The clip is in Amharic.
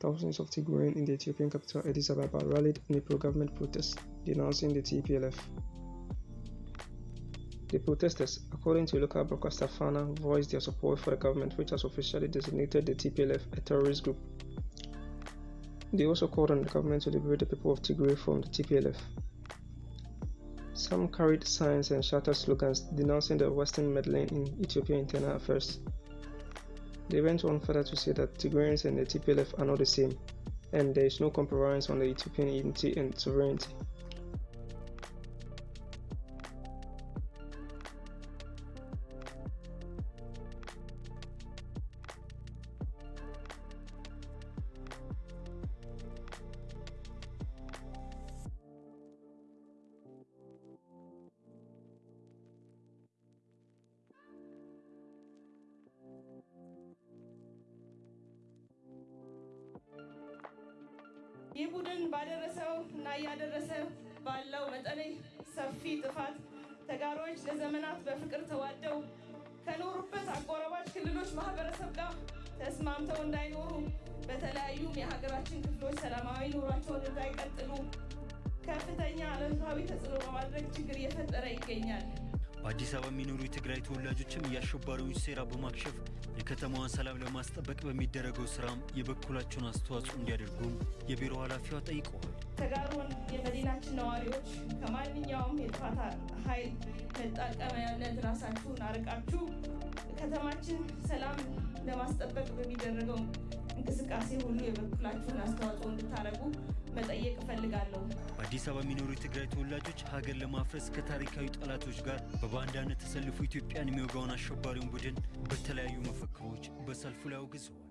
thousands of Tigrayan in the Ethiopian capital Addis Ababa rallied in a pro-government protest denouncing the TPLF. The protesters, according to local broadcaster Fana, voiced their support for the government which has officially designated the TPLF a terrorist group. They also called on the government to liberate the people of Tigray from the TPLF. Some carried signs and shouted slogans denouncing the Western meddling in Ethiopian internal affairs. They went on further to say that Tigrayans and the TPLF are not the same, and there is no compromise on the Ethiopian unity and sovereignty. ይህ ቡድን ባደረሰው እና እያደረሰ ባለው መጠነ ሰፊ ጥፋት ተጋሮች ለዘመናት በፍቅር ተዋደው ከኖሩበት አጎራባች ክልሎች ማህበረሰብ ጋር ተስማምተው እንዳይኖሩ በተለያዩም የሀገራችን ክፍሎች ሰላማዊ ኑሯቸውን እንዳይቀጥሉ ከፍተኛ አሉታዊ ተጽዕኖ በማድረግ ችግር እየፈጠረ ይገኛል። በአዲስ አበባ የሚኖሩ የትግራይ ተወላጆችም የአሸባሪዎች ሴራ በማክሸፍ የከተማዋን ሰላም ለማስጠበቅ በሚደረገው ስራም የበኩላቸውን አስተዋጽኦ እንዲያደርጉም የቢሮ ኃላፊዋ ጠይቀዋል። ተጋሩን የመዲናችን ነዋሪዎች ከማንኛውም የጥፋት ኃይል መጠቀሚያነት ራሳችሁን አርቃችሁ ከተማችን ሰላም ለማስጠበቅ በሚደረገው እንቅስቃሴ ሁሉ የበኩላችሁን አስተዋጽኦ እንድታደርጉ መጠየቅ እፈልጋለሁ። በአዲስ አበባ የሚኖሩ የትግራይ ተወላጆች ሀገር ለማፍረስ ከታሪካዊ ጠላቶች ጋር በባንዳነት ተሰልፎ ኢትዮጵያን የሚወጋውን አሸባሪውን ቡድን በተለያዩ መፈክሮች በሰልፉ ላይ አውግዘዋል።